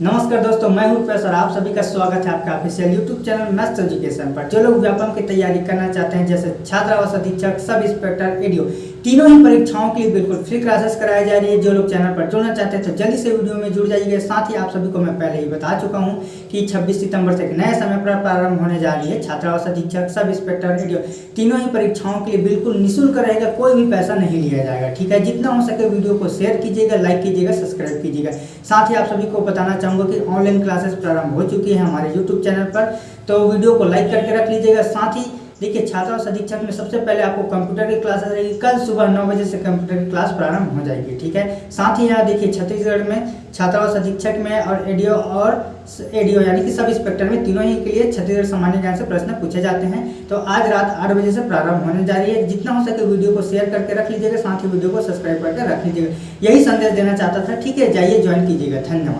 नमस्कार दोस्तों, मैं हूँ प्रोफेसर, आप सभी का स्वागत है आपका official YouTube channel maths education पर, जो लोग व्यापम की तैयारी करना चाहते हैं, जैसे छात्रावास अधीक्षक, सब इंस्पेक्टर एडीओ तीनों ही परीक्षाओं के लिए बिल्कुल फ्री क्लासेस कराई जा रही है। जो लोग चैनल पर जुड़ना चाहते हैं तो जल्दी से वीडियो में जुड़ जाइए। साथ ही आप सभी को मैं पहले ही बता चुका हूँ कि 26 सितंबर से एक नए समय पर प्रारंभ होने जा रही है। छात्रावास अधीक्षक, सब इंस्पेक्टर एडीओ तीनों ही परीक्षाओं के लिए बिल्कुल निःशुल्क रहेगा, कोई भी पैसा नहीं लिया जाएगा, ठीक है? जितना हो सके वीडियो को शेयर कीजिएगा लाइक कीजिएगा सब्सक्राइब कीजिएगा। साथ ही आप सभी को बताना चाहूँगा कि ऑनलाइन क्लासेस प्रारंभ हो चुकी है हमारे यूट्यूब चैनल पर। तो वीडियो को लाइक करके रख लीजिएगा। साथ ही, देखिए छात्रावास अधीक्षक में सबसे पहले आपको कंप्यूटर की क्लास रहेगी कल सुबह नौ बजे से कंप्यूटर की क्लास प्रारंभ हो जाएगी, ठीक है? साथ ही यहाँ देखिए, छत्तीसगढ़ में छात्रावास अधीक्षक में और एडीओ और एडीओ यानी कि सब इंस्पेक्टर में तीनों ही के लिए छत्तीसगढ़ सामान्य ज्ञान से प्रश्न पूछे जाते हैं। तो आज रात आठ बजे से प्रारंभ होने जा रही है। जितना हो सके वीडियो को शेयर करके रख लीजिएगा। साथ ही वीडियो को सब्सक्राइब करके रख लीजिएगा। यही संदेश देना चाहता था। ठीक है, जाइए ज्वाइन कीजिएगा। धन्यवाद।